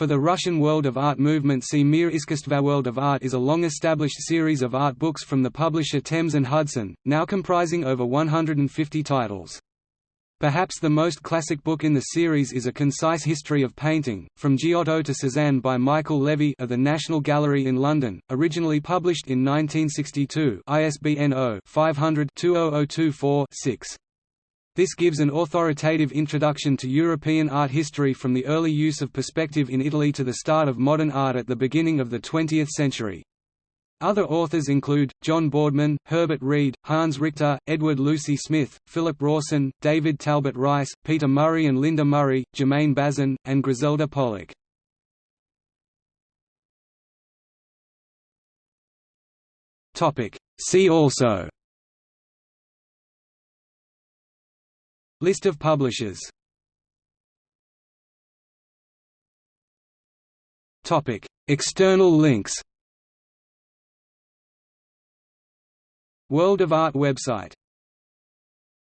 For the Russian world of art movement see Mir Iskusstva World of Art is a long-established series of art books from the publisher Thames & Hudson, now comprising over 150 titles. Perhaps the most classic book in the series is A Concise History of Painting, From Giotto to Cézanne by Michael Levey of the National Gallery in London, originally published in 1962 ISBN 0-500-20024-6. This gives an authoritative introduction to European art history from the early use of perspective in Italy to the start of modern art at the beginning of the 20th century. Other authors include, John Boardman, Herbert Read, Hans Richter, Edward Lucie-Smith, Philip Rawson, David Talbot Rice, Peter Murray and Linda Murray, Germain Bazin, and Griselda Pollock. See also List of publishers. Topic. External links. World of Art website